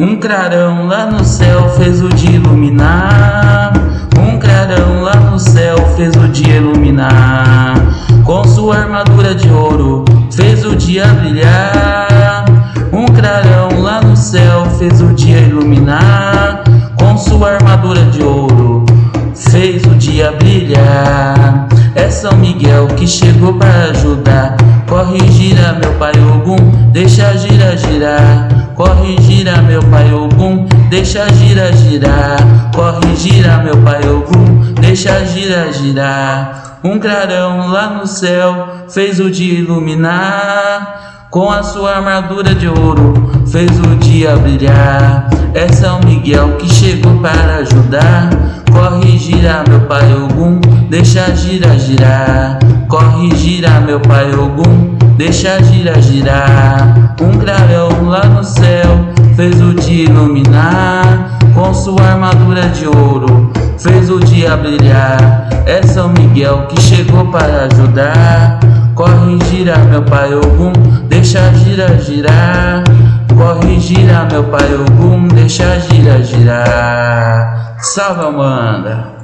Um clarão lá no céu fez o dia iluminar. Um clarão lá no céu fez o dia iluminar. Com sua armadura de ouro fez o dia brilhar. Um clarão lá no céu fez o dia iluminar. Com sua armadura de ouro fez o dia brilhar. É São Miguel que chegou para ajudar. Corre, gira, meu pai Ogum, deixa gira, girar. Corre, gira, meu pai Ogum, deixa gira, girar. Corre, gira, meu pai Ogum, deixa gira, girar. Um clarão lá no céu fez o dia iluminar. Com a sua armadura de ouro fez o dia brilhar. É São Miguel que chegou para ajudar. Corre, gira, meu pai Ogum, deixa gira, girar. Corre, gira, meu pai Ogum, deixa gira, girar. Um clarão lá no céu fez o dia iluminar. Com sua armadura de ouro fez o dia brilhar. É São Miguel que chegou para ajudar. Corre, gira, meu pai Ogum, deixa gira, girar. Corre, gira, meu pai Ogum, deixa gira, girar. Salve, Amanda!